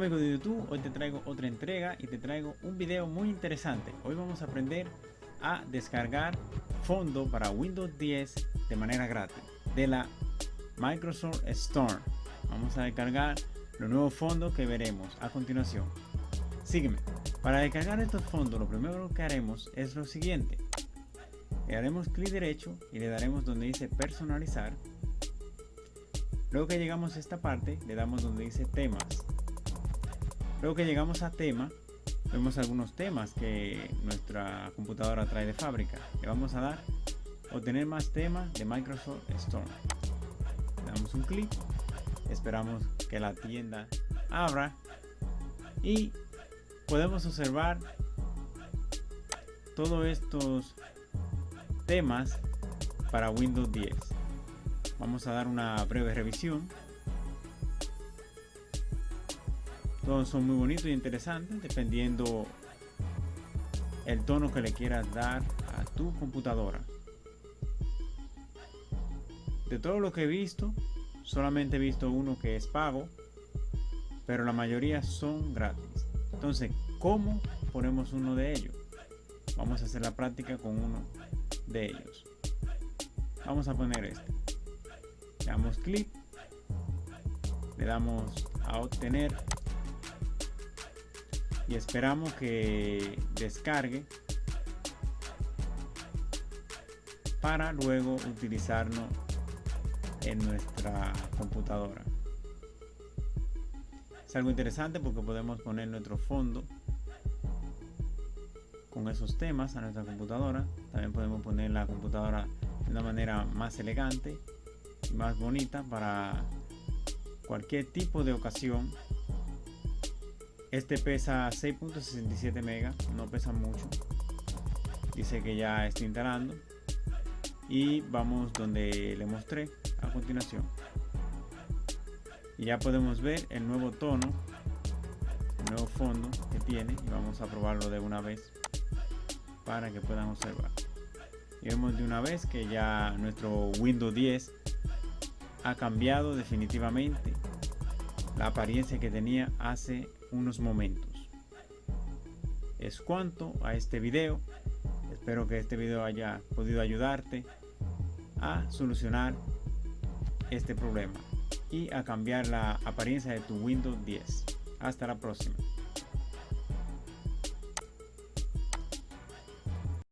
amigos de YouTube, hoy te traigo otra entrega y te traigo un video muy interesante. Hoy vamos a aprender a descargar fondo para Windows 10 de manera gratis de la Microsoft Store. Vamos a descargar los nuevos fondos que veremos a continuación. Sígueme. Para descargar estos fondos lo primero que haremos es lo siguiente. Le daremos clic derecho y le daremos donde dice personalizar. Luego que llegamos a esta parte le damos donde dice temas Luego que llegamos a tema, vemos algunos temas que nuestra computadora trae de fábrica. Le vamos a dar obtener más temas de Microsoft Store. Le damos un clic, esperamos que la tienda abra y podemos observar todos estos temas para Windows 10. Vamos a dar una breve revisión. Todos son muy bonitos y interesantes dependiendo el tono que le quieras dar a tu computadora. De todo lo que he visto, solamente he visto uno que es pago, pero la mayoría son gratis. Entonces, ¿cómo ponemos uno de ellos? Vamos a hacer la práctica con uno de ellos. Vamos a poner este. Le damos clic, le damos a obtener y esperamos que descargue para luego utilizarlo en nuestra computadora. Es algo interesante porque podemos poner nuestro fondo con esos temas a nuestra computadora. También podemos poner la computadora de una manera más elegante y más bonita para cualquier tipo de ocasión este pesa 6.67 megas, no pesa mucho. Dice que ya está instalando. Y vamos donde le mostré a continuación. Y ya podemos ver el nuevo tono, el nuevo fondo que tiene. Y vamos a probarlo de una vez para que puedan observar. Y vemos de una vez que ya nuestro Windows 10 ha cambiado definitivamente la apariencia que tenía hace unos momentos. Es cuanto a este video. Espero que este video haya podido ayudarte a solucionar este problema y a cambiar la apariencia de tu Windows 10. Hasta la próxima.